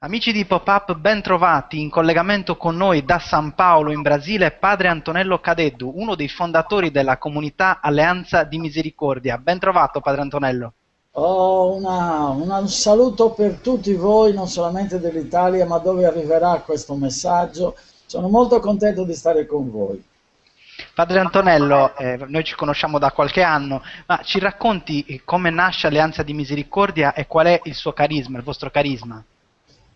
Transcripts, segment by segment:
Amici di Pop-Up, ben trovati in collegamento con noi da San Paolo in Brasile padre Antonello Cadeddu, uno dei fondatori della comunità Alleanza di Misericordia. Ben trovato padre Antonello. Oh, una, una, un saluto per tutti voi, non solamente dell'Italia, ma dove arriverà questo messaggio. Sono molto contento di stare con voi. Padre Antonello, eh, noi ci conosciamo da qualche anno, ma ci racconti come nasce Alleanza di Misericordia e qual è il suo carisma, il vostro carisma?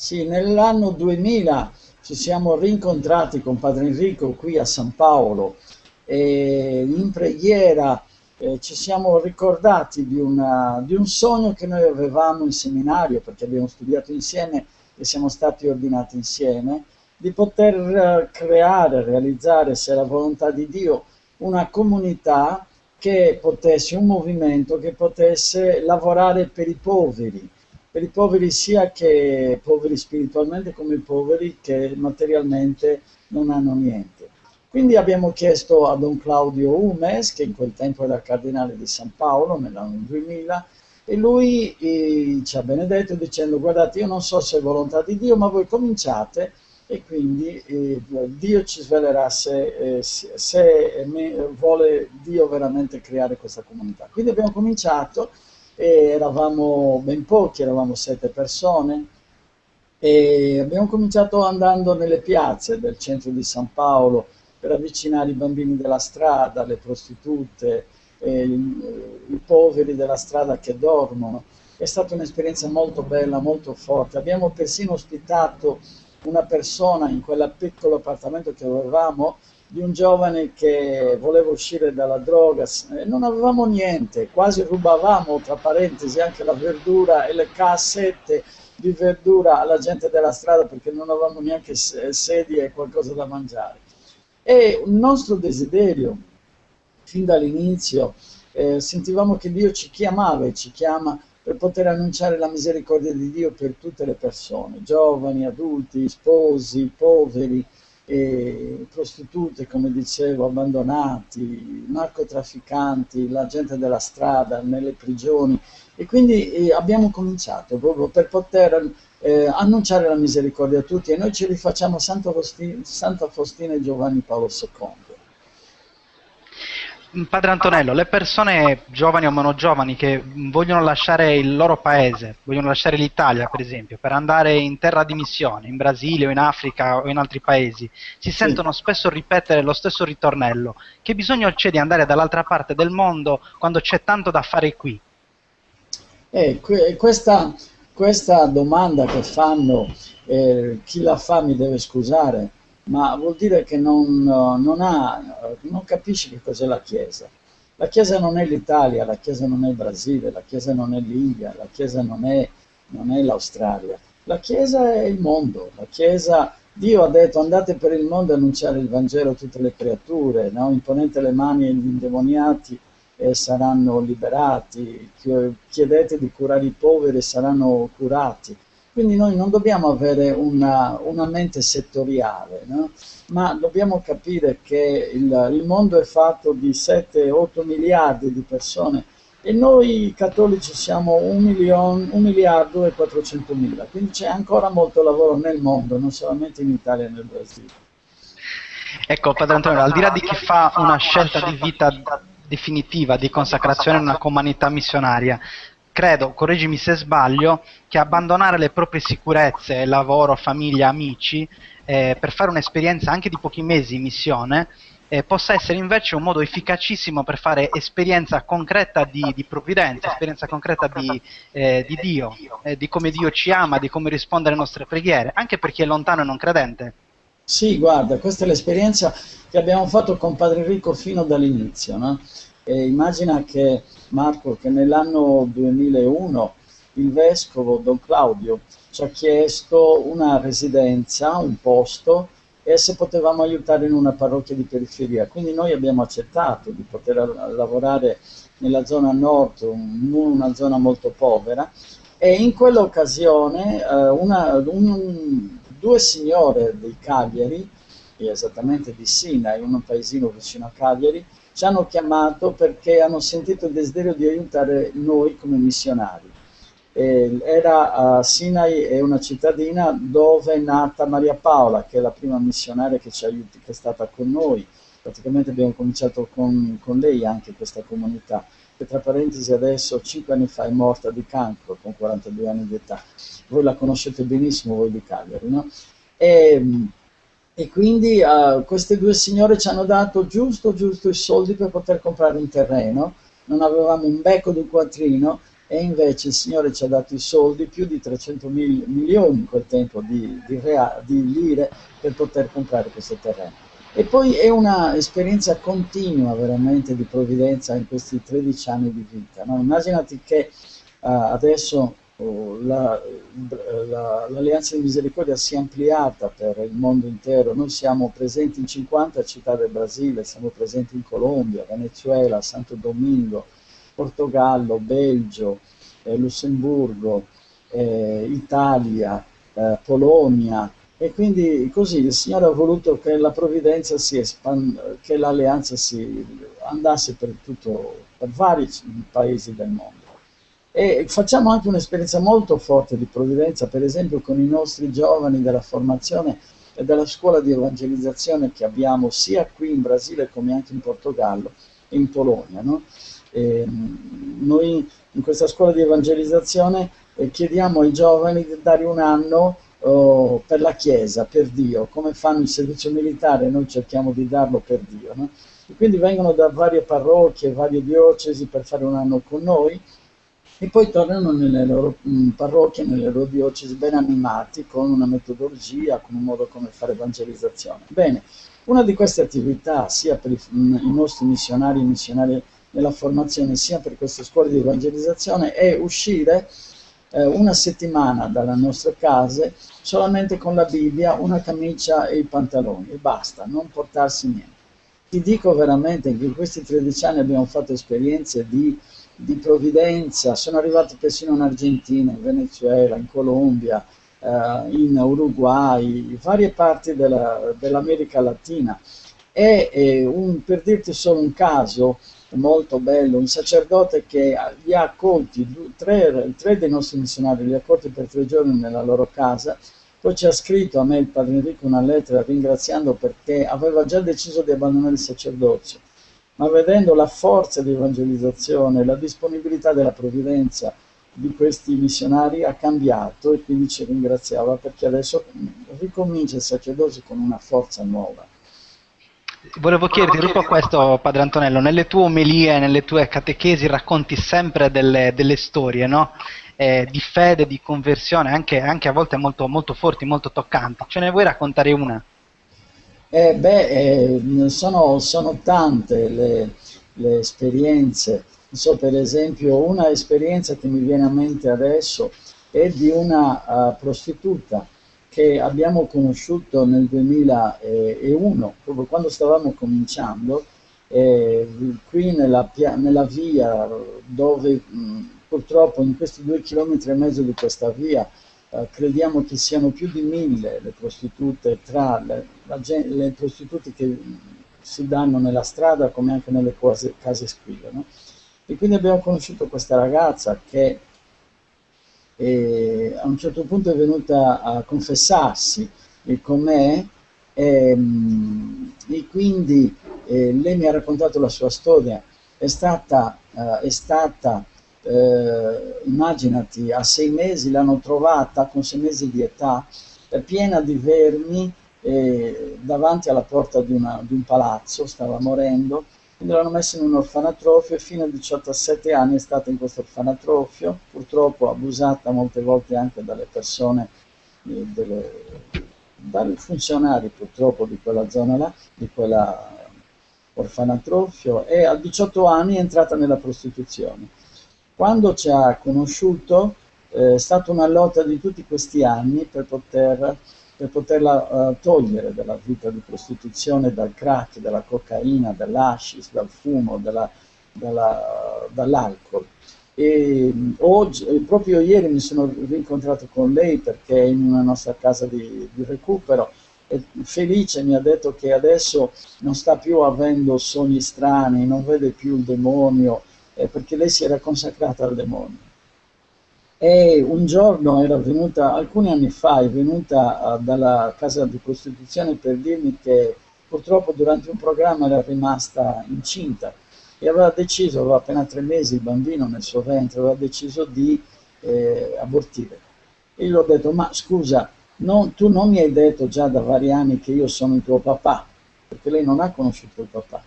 Sì, nell'anno 2000 ci siamo rincontrati con Padre Enrico qui a San Paolo e in preghiera eh, ci siamo ricordati di, una, di, un sogno che noi avevamo in seminario perché abbiamo studiato insieme e siamo stati ordinati insieme di poter eh, creare, realizzare, se la volontà di Dio, una comunità che potesse, un movimento che potesse lavorare per i poveri, per i poveri sia che poveri spiritualmente come i poveri che materialmente non hanno niente. Quindi abbiamo chiesto a Don Claudio Umes, che in quel tempo era cardinale di San Paolo nell'anno 2000, e lui eh, ci ha benedetto dicendo guardate io non so se è volontà di Dio, ma voi cominciate e quindi eh, Dio ci svelerà se, eh, se vuole Dio veramente creare questa comunità. Quindi abbiamo cominciato e eravamo ben pochi, eravamo sette persone e abbiamo cominciato andando nelle piazze del centro di San Paolo per avvicinare i bambini della strada, le prostitute, i, i poveri della strada che dormono. È stata un'esperienza molto bella, molto forte. Abbiamo persino ospitato una persona in quel piccolo appartamento che avevamo di un giovane che voleva uscire dalla droga e non avevamo niente, quasi rubavamo, tra parentesi, anche la verdura e le cassette di verdura alla gente della strada perché non avevamo neanche sedie e qualcosa da mangiare. E il nostro desiderio, fin dall'inizio, eh, sentivamo che Dio ci chiamava e ci chiama per poter annunciare la misericordia di Dio per tutte le persone, giovani, adulti, sposi, poveri, e prostitute, come dicevo, abbandonati, narcotrafficanti, la gente della strada, nelle prigioni. E quindi eh, abbiamo cominciato proprio per poter eh, annunciare la misericordia a tutti e noi ci rifacciamo Santa Faustina, Santa Faustina e Giovanni Paolo II. Padre Antonello, le persone giovani o meno giovani che vogliono lasciare il loro paese, vogliono lasciare l'Italia per esempio, per andare in terra di missione, in Brasile o in Africa o in altri paesi, si sentono spesso ripetere lo stesso ritornello. Che bisogno c'è di andare dall'altra parte del mondo quando c'è tanto da fare qui? Eh, questa, questa, domanda che fanno, eh, chi la fa mi deve scusare, ma vuol dire che non, non, ha, non capisce che cos'è la Chiesa. La Chiesa non è l'Italia, la Chiesa non è il Brasile, la Chiesa non è l'India, la Chiesa non è, è l'Australia. La Chiesa è il mondo, la Chiesa, Dio ha detto andate per il mondo a annunciare il Vangelo a tutte le creature, no? imponete le mani agli indemoniati e saranno liberati, chiedete di curare i poveri e saranno curati. Quindi noi non dobbiamo avere una, una mente settoriale, no? ma dobbiamo capire che il, il mondo è fatto di 7-8 miliardi di persone e noi cattolici siamo 1 miliardo e 400 mila, quindi c'è ancora molto lavoro nel mondo, non solamente in Italia e nel Brasile. Ecco, Padre Antonio, al di là di chi fa una scelta di vita definitiva, di consacrazione in una comunità missionaria, credo, correggimi se sbaglio, che abbandonare le proprie sicurezze, lavoro, famiglia, amici, eh, per fare un'esperienza anche di pochi mesi in missione, eh, possa essere invece un modo efficacissimo per fare esperienza concreta di, di provvidenza, esperienza concreta di, eh, di Dio, eh, di come Dio ci ama, di come risponde alle nostre preghiere, anche per chi è lontano e non credente. Sì, guarda, questa è l'esperienza che abbiamo fatto con Padre Enrico fino dall'inizio, no? E immagina che Marco che nell'anno 2001 il vescovo Don Claudio ci ha chiesto una residenza, un posto e se potevamo aiutare in una parrocchia di periferia. Quindi noi abbiamo accettato di poter lavorare nella zona nord, in una zona molto povera e in quell'occasione eh, un, due signore dei Cagliari, esattamente di Sina, in un paesino vicino a Cagliari, ci hanno chiamato perché hanno sentito il desiderio di aiutare noi come missionari. Eh, era uh, Sinai è una cittadina dove è nata Maria Paola, che è la prima missionaria che, ci aiuti, che è stata con noi. Praticamente abbiamo cominciato con, con lei anche questa comunità che tra parentesi adesso 5 anni fa è morta di cancro con 42 anni di età. Voi la conoscete benissimo, voi di Cagliari, no? E, e quindi uh, queste due signore ci hanno dato giusto, giusto i soldi per poter comprare un terreno, non avevamo un becco di un quattrino e invece il Signore ci ha dato i soldi, più di 300 mil, milioni in quel tempo di, di, di lire per poter comprare questo terreno. E poi è un'esperienza continua veramente di provvidenza in questi 13 anni di vita. No? Immaginati che uh, adesso l'Alleanza la, di Misericordia si è ampliata per il mondo intero. Noi siamo presenti in 50 città del Brasile, siamo presenti in Colombia, Venezuela, Santo Domingo, Portogallo, Belgio, eh, Lussemburgo, eh, Italia, eh, Polonia, e quindi così il Signore ha voluto che la provvidenza si espand- che l'alleanza si andasse per tutto, per vari paesi del mondo. E facciamo anche un'esperienza molto forte di provvidenza, per esempio con i nostri giovani della formazione e della scuola di evangelizzazione che abbiamo sia qui in Brasile come anche in Portogallo e in Polonia. No? E noi in questa scuola di evangelizzazione eh, chiediamo ai giovani di dare un anno oh, per la Chiesa, per Dio, come fanno il servizio militare, noi cerchiamo di darlo per Dio. No? Quindi vengono da varie parrocchie, varie diocesi per fare un anno con noi e poi tornano nelle loro mm, parrocchie, nelle loro diocesi ben animati con una metodologia, con un modo come fare evangelizzazione. Bene, una di queste attività, sia per mm, i nostri missionari e missionari nella formazione, sia per queste scuole di evangelizzazione, è uscire eh, una settimana dalle nostre case solamente con la Bibbia, una camicia e i pantaloni e basta, non portarsi niente. Ti dico veramente che in questi 13 anni abbiamo fatto esperienze di, di provvidenza, sono arrivati persino in Argentina, in Venezuela, in Colombia, eh, in Uruguay, in varie parti della, dell'America Latina. E eh, un, per dirti solo un caso, molto bello, un sacerdote che li ha accolti, tre, tre, dei nostri missionari li ha accolti per tre giorni nella loro casa, poi ci ha scritto a me il padre Enrico una lettera ringraziando perché aveva già deciso di abbandonare il sacerdozio, ma vedendo la forza di evangelizzazione, la disponibilità della provvidenza di questi missionari ha cambiato e quindi ci ringraziava perché adesso ricomincia il sacerdozio con una forza nuova. Volevo chiederti proprio questo, Padre Antonello, nelle tue omelie, nelle tue catechesi racconti sempre delle, delle storie, no? eh, di fede, di conversione, anche, anche a volte molto, molto, forti, molto toccanti. Ce ne vuoi raccontare una? Eh, beh, eh, sono, sono, tante le, le esperienze. So, per esempio, una esperienza che mi viene a mente adesso è di una uh, prostituta che abbiamo conosciuto nel 2001, proprio quando stavamo cominciando, eh, qui nella, nella, via dove mh, purtroppo in questi due chilometri e mezzo di questa via eh, crediamo che siano più di mille le prostitute tra le, la, le prostitute che si danno nella strada come anche nelle case, case squille. No? E quindi abbiamo conosciuto questa ragazza che e a un certo punto è venuta a confessarsi con me e, ehm, e quindi eh, lei mi ha raccontato la sua storia. È stata, uh, è stata uh, immaginati, a sei mesi l'hanno trovata con sei mesi di età, piena di vermi eh, davanti alla porta di, una, di un palazzo, stava morendo quindi l'hanno messa in un orfanatrofio e fino a 17 anni è stata in questo orfanatrofio, purtroppo abusata molte volte anche dalle persone, eh, delle, dai funzionari purtroppo di quella zona là, di quella orfanatrofio e a 18 anni è entrata nella prostituzione. Quando ci ha conosciuto eh, è stata una lotta di tutti questi anni per poter per poterla uh, togliere dalla vita di prostituzione, dal crack, dalla cocaina, dall'ascis, dal fumo, dalla, dalla, dall'alcol. E oggi, proprio ieri mi sono rincontrato con lei perché è in una nostra casa di, di recupero e felice mi ha detto che adesso non sta più avendo sogni strani, non vede più il demonio, eh, perché lei si era consacrata al demonio e un giorno era venuta, alcuni anni fa, è venuta uh, dalla casa di Costituzione per dirmi che purtroppo durante un programma era rimasta incinta e aveva deciso, aveva appena tre mesi il bambino nel suo ventre, aveva deciso di eh, abortire. E io gli ho detto, ma scusa, non, tu non mi hai detto già da vari anni che io sono il tuo papà, perché lei non ha conosciuto il papà.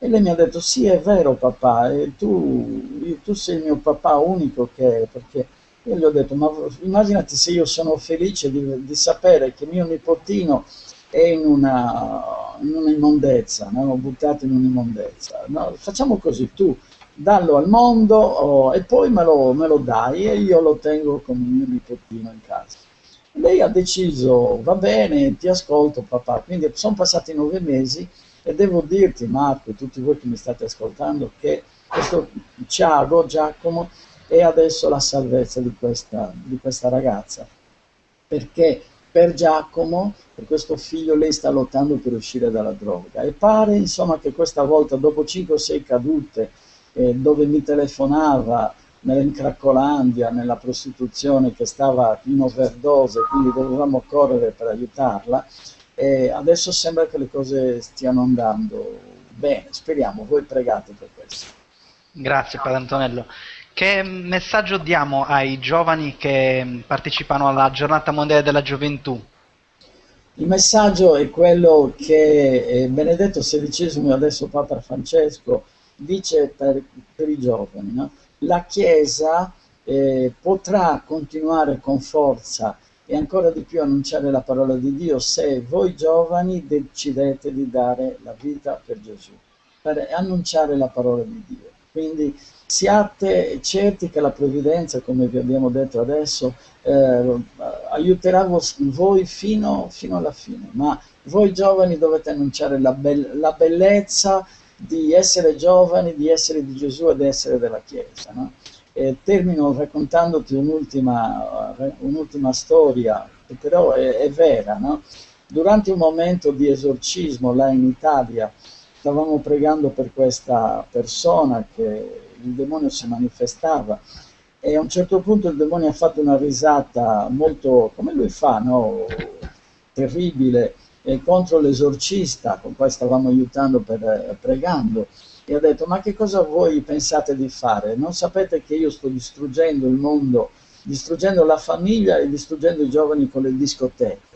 E lei mi ha detto, sì è vero papà, tu, tu sei il mio papà unico che è, perché io gli ho detto, ma immaginati se io sono felice di, di sapere che mio nipotino è in una, in un'immondezza, no? buttato in un'immondezza. No? Facciamo così, tu dallo al mondo oh, e poi me lo, me lo, dai e io lo tengo come mio nipotino in casa. Lei ha deciso, va bene, ti ascolto papà, quindi sono passati nove mesi e devo dirti Marco e tutti voi che mi state ascoltando che questo Ciago, Giacomo, è adesso la salvezza di questa, di questa ragazza, perché per Giacomo, per questo figlio, lei sta lottando per uscire dalla droga. E pare insomma che questa volta, dopo 5 o 6 cadute, eh, dove mi telefonava nell'Incraccolandia, nella prostituzione che stava in overdose, quindi dovevamo correre per aiutarla, e adesso sembra che le cose stiano andando bene, speriamo, voi pregate per questo. Grazie Padre Antonello. Che messaggio diamo ai giovani che partecipano alla giornata mondiale della gioventù? Il messaggio è quello che eh, Benedetto XVI, adesso Papa Francesco, dice per, per i giovani. No? La Chiesa eh, potrà continuare con forza e ancora di più annunciare la parola di Dio se voi giovani decidete di dare la vita per Gesù, per annunciare la parola di Dio. Quindi siate certi che la provvidenza, come vi abbiamo detto adesso, eh, aiuterà voi fino, fino, alla fine, ma voi giovani dovete annunciare la, be la, bellezza di essere giovani, di essere di Gesù e di essere della Chiesa. No? Termino raccontandoti un'ultima, un storia, che però è, è vera. No? Durante un momento di esorcismo là in Italia, stavamo pregando per questa persona che il demonio si manifestava e a un certo punto il demonio ha fatto una risata molto, come lui fa, no? terribile, eh, contro l'esorcista con cui stavamo aiutando per, eh, pregando e ha detto ma che cosa voi pensate di fare? Non sapete che io sto distruggendo il mondo, distruggendo la famiglia e distruggendo i giovani con le discoteche.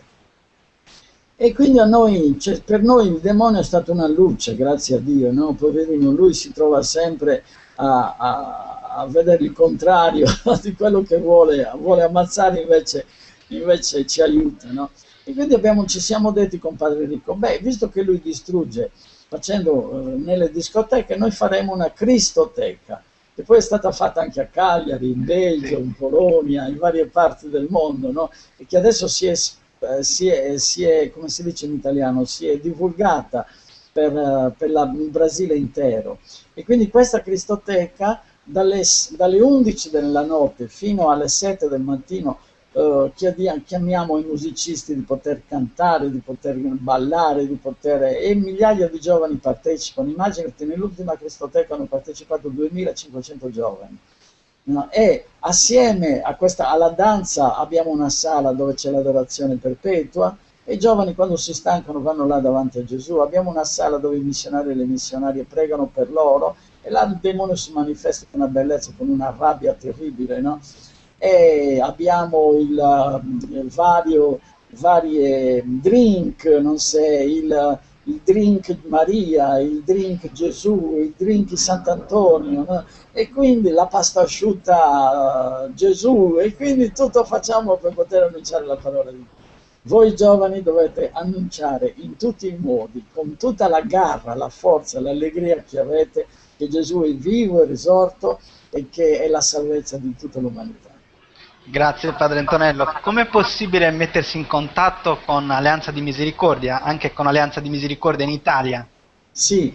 E quindi noi, cioè, per noi il demonio è stato una luce, grazie a Dio, no? Poverino, lui si trova sempre a, a, a vedere il contrario di quello che vuole, vuole ammazzare, invece, invece ci aiuta, no? E quindi abbiamo, ci siamo detti con Padre Enrico, beh, visto che lui distrugge facendo eh, nelle discoteche, noi faremo una cristoteca, che poi è stata fatta anche a Cagliari, in Belgio, in Polonia, in varie parti del mondo, no? e che adesso si è eh, si, è, si, è, come si dice in italiano, si è divulgata per, eh, per la, il Brasile intero. E quindi questa Cristoteca dalle, dalle 11 della notte fino alle 7 del mattino Uh, chiamiamo i musicisti di poter cantare, di poter ballare, di poter... e migliaia di giovani partecipano. Immaginate, nell'ultima Cristoteca hanno partecipato 2500 giovani. No? E assieme questa, alla danza abbiamo una sala dove c'è l'adorazione perpetua e i giovani quando si stancano vanno là davanti a Gesù. Abbiamo una sala dove i missionari e le missionarie pregano per loro e là il demonio si manifesta con una bellezza, con una rabbia terribile. No? E abbiamo il, il vario, varie drink, non so, il il drink Maria, il drink Gesù, il drink Sant'Antonio, no? e quindi la pasta asciutta uh, Gesù, e quindi tutto facciamo per poter annunciare la parola di Dio. Voi giovani dovete annunciare in tutti i modi, con tutta la garra, la forza, l'allegria che avete, che Gesù è vivo e risorto e che è la salvezza di tutta l'umanità. Grazie Padre Antonello. Com'è possibile mettersi in contatto con Alleanza di Misericordia, anche con Alleanza di Misericordia in Italia? Sì,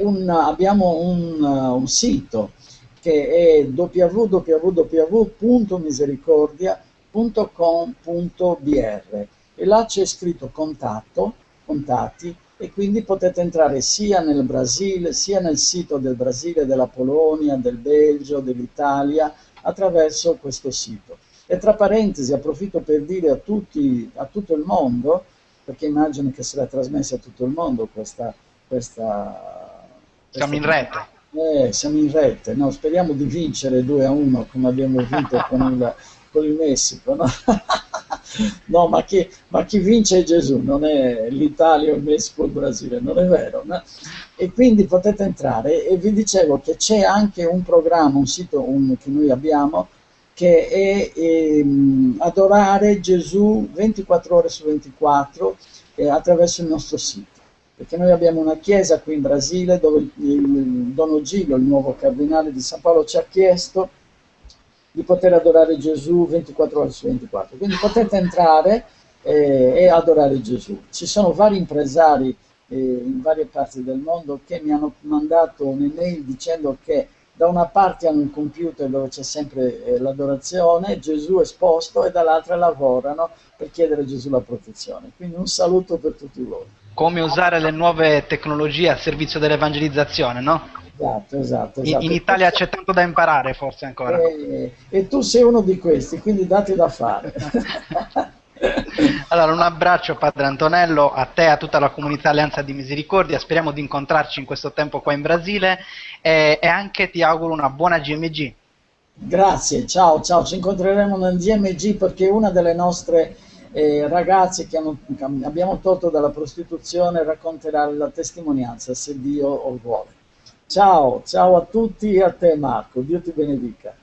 un, abbiamo un, un, sito che è www.misericordia.com.br e là c'è scritto contatto, contatti e quindi potete entrare sia nel Brasile, sia nel sito del Brasile, della Polonia, del Belgio, dell'Italia, attraverso questo sito. E tra parentesi approfitto per dire a tutti, a tutto il mondo, perché immagino che sarà trasmessa a tutto il mondo questa... questa, questa siamo in rete. Eh, siamo in rete, no? speriamo di vincere 2 a 1 come abbiamo vinto con il, con il Messico. No? no, ma chi, ma chi, vince è Gesù, non è l'Italia, il Messico, il Brasile, non è vero. No? E quindi potete entrare e vi dicevo che c'è anche un programma, un sito un, che noi abbiamo, che è ehm, adorare Gesù 24 ore su 24 eh, attraverso il nostro sito. Perché noi abbiamo una chiesa qui in Brasile dove il, il Don Ogilio, il nuovo cardinale di San Paolo, ci ha chiesto di poter adorare Gesù 24 ore su 24. Quindi potete entrare eh, e adorare Gesù. Ci sono vari impresari eh, in varie parti del mondo che mi hanno mandato un'email dicendo che da una parte hanno un computer dove c'è sempre eh, l'adorazione, Gesù esposto, e dall'altra lavorano per chiedere a Gesù la protezione. Quindi un saluto per tutti voi. Come usare le nuove tecnologie a servizio dell'evangelizzazione, no? Esatto, esatto. esatto. In, in Italia c'è tanto da imparare forse ancora. E, eh, e tu sei uno di questi, quindi dati da fare. allora, un abbraccio Padre Antonello, a te e a tutta la comunità Alleanza di Misericordia, speriamo di incontrarci in questo tempo qua in Brasile e, e anche ti auguro una buona GMG. Grazie, ciao, ciao, ci incontreremo nel GMG perché una delle nostre eh, ragazze che hanno, abbiamo tolto dalla prostituzione racconterà la testimonianza se Dio lo vuole. Ciao, ciao a tutti e a te Marco, Dio ti benedica.